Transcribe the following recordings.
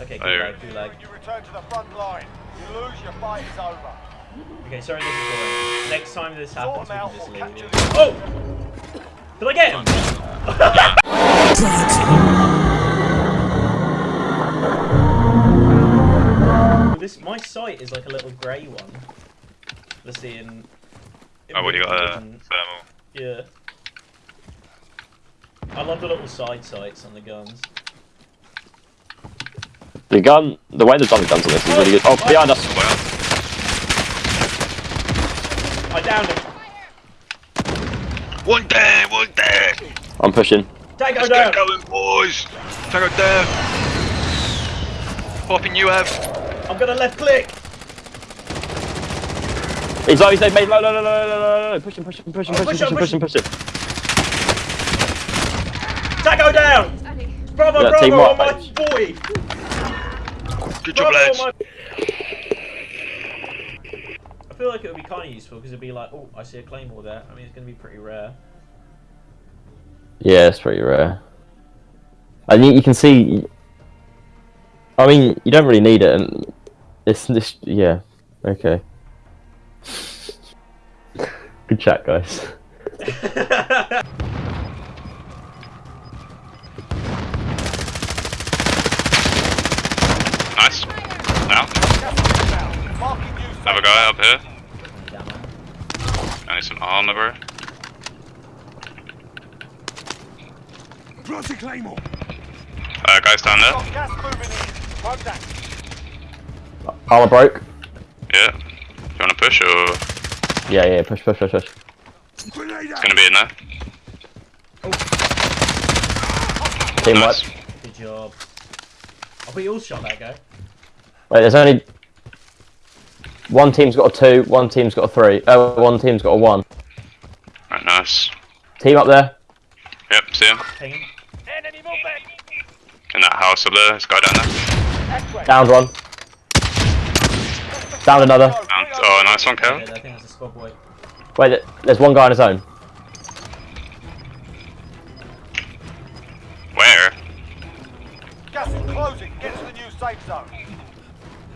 Okay, Oh, gulag, gulag. You return to the front line. You lose, your fight is over. Okay, sorry this is boring. Next time this happens, we them can just or leave. capture Oh! Did I get him? this my sight is like a little grey one. Let's see in. Oh, what you got? In- thermal. Yeah. I love the little side sights on the guns. The gun, the way the gun done the guns on this is really good. Oh, behind us! I downed him. One down, one down. I'm pushing. Tango Let's down. get going, boys. Tango down. Popping you have. I'm gonna left click. He's always he's low, No, no, no, no, no, no, low. Push him, push him, push him, push, him, push him, push him, push him. Tango down. Bravo, yeah, bravo, on my 40. Good job, Bravo, lads. I feel like it would be kind of useful because it'd be like, oh, I see a claymore there. I mean, it's gonna be pretty rare. Yeah, it's pretty rare. I think you can see. I mean, you don't really need it, and it's this. Yeah, okay. Good chat, guys. Nice. Now, Marking you another guy up here. Damn it. I need some armor, bro. Plotty Claymore. Uh, guys down there. Got gas moving in. Contact. Armor broke. Yeah. Do you want to push or Yeah, yeah, push, push, push, push. Grenade it's gonna be in there? Team Nice. wipe. Good job. I thought you all shot that guy. Wait, there's only one team's got a two, one team's got a three. Oh, one team's got a one. Right, nice. Team up there. Yep, see him. Ping. Enemy movement. In that house up there. This guy down there. X-ray. Downed one. Down another. Down. Oh, nice one, I think that's a squad boy. Wait, there's one guy on his own. Where? Gas is closing. Get to the new safe zone.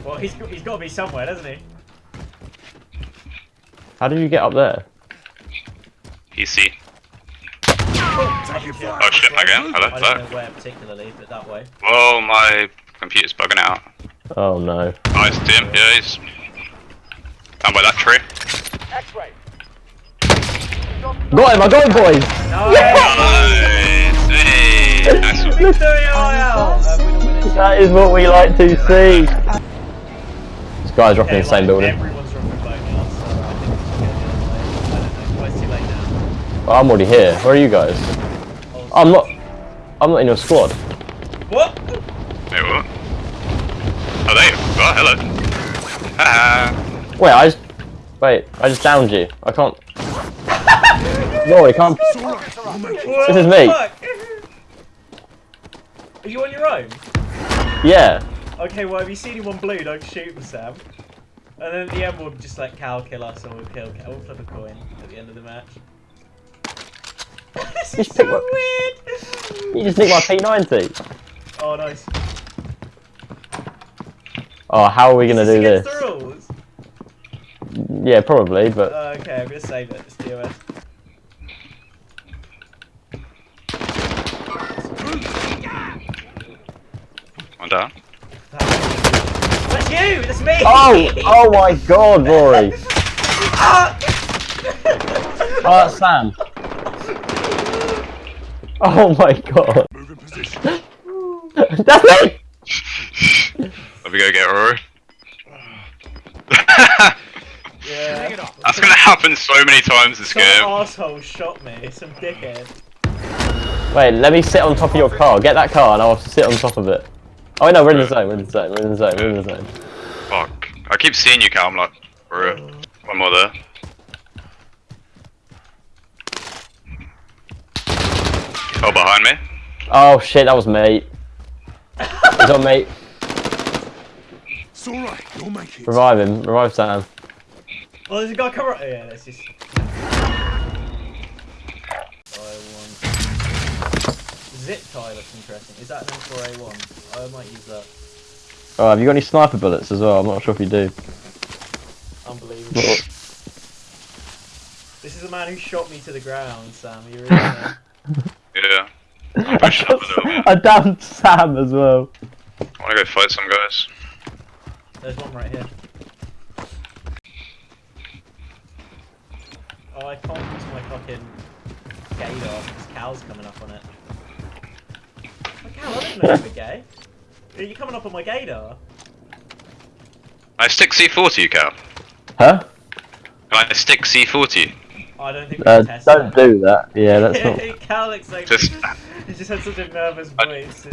Well, he's he's got to be somewhere, doesn't he? How did you get up there? PC. Oh Oh shit, again. Hello, I don't hello. know where particularly, but that way. Whoa, my computer's bugging out. Oh no. Nice, Tim. Yeah, he's down by that tree. X-ray. Got him, I got him, boys! Nice. Hey, nice one. Victory Royale! Winner, winner. That is what we like to see. This guy's dropping in the same like, building. Everyone's dropping photographs, so I think it's going to I don't know. Well, it's too late now. Oh, I'm already here. Where are you guys? I'm not. I'm not in your squad. What? Wait, what? Oh, there you go. Oh, hello. Haha. Wait, I just. Wait, I just downed you. I can't. No, I can't. This is me. Are you on your own? Yeah. Okay, well, if you see anyone blue, don't shoot them, Sam. And then at the end, we'll just let Cal kill us and we'll kill Cal. We'll flip a coin at the end of the match. This is Just pick so one. weird! You just nicked my P90. Oh, nice. Oh, how are we gonna Is do against this? the rules? Yeah, probably, but Uh, okay, I'm gonna save it. It's DOS. One down. That's you! That's me! oh, oh my God, Rory. Ah! Oh, Sam. Oh my God. Moving position. That's me. Let me go get Rory. Yeah. That's gonna happen so many times this Some game. asshole shot me. Some dickhead. Wait, let me sit on top of your car. Get that car, and I'll sit on top of it. Oh no, we're in the zone. We're in the zone. We're in the zone. We're in the zone. Fuck. I keep seeing you, Cal. I'm like, Rory. Mm. One more there. Oh, behind me. Oh shit, that was mate. He's on mate. It's alright. You'll make it. Revive him. Revive Sam. Oh, there's a guy coming. Oh, yeah, let's just. I want. Zip tie looks interesting. Is that an M4A1? I might use that. Oh, have you got any sniper bullets as well? I'm not sure if you do. Unbelievable. This is the man who shot me to the ground, Sam. You really know? Yeah. I'm I, pushing a little bit. Sam as well. I wanna go fight some guys. There's one right here. Oh, I can't use my fucking gator because Cal's coming up on it. Oh, Cal, I didn't know you were gay. Are you coming up on my gator? I stick C40, Cal. Huh? Can I stick C40? I don't think we Uh, can don't that. do that. Yeah, that's not. Cal looks like Just- he just had such a nervous I- voice.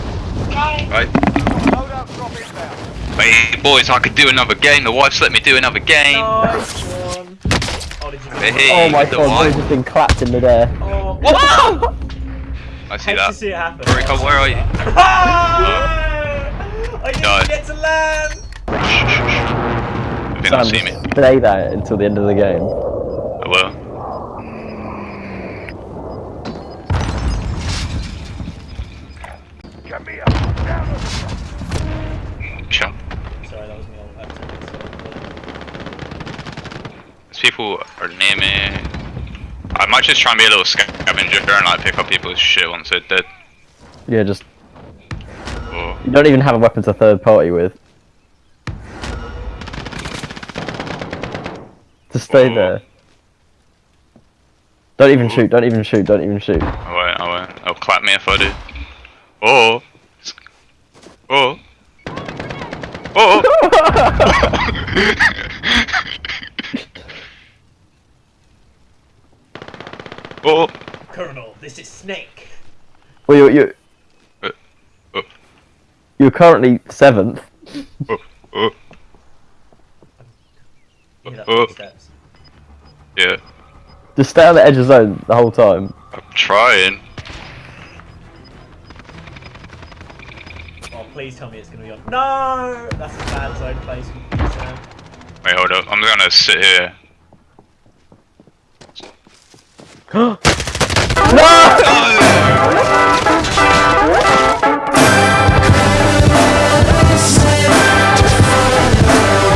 Right. Loadout drop inbound. Hey, boys, I could do another game. The wife's let me do another game. Nice one. Oh, did you get Hey, Oh my god, wife. boys have been clapped in midair. Oh, Whoa! I see hate that. see it happen. Rika, where are you? Ah! I didn't No. get to land. Shh, shh, shh. If you don't see me, Play that until the end of the game. I will. Get me up. Down on the Chill. Sorry, that was me. I had to- These people are near me. I might just try and be a little scavenger and like pick up people's shit once they're dead. Yeah, just Or you don't even have a weapon to third party with. Just stay Oh. there. Don't even shoot. Don't even shoot. Don't even shoot. I won't. I won't. They'll clap me if I do. Or. Or. Or. or. Colonel, this is Snake. well, you're you're, Uh, uh. you're currently seventh. Or. Or. You Oh. Yeah. Just stay on the edge of zone the whole time. I'm trying. Oh, please tell me it's gonna be on. No, that's a bad zone place for you, Sam. Wait, hold up. I'm gonna sit here. 와!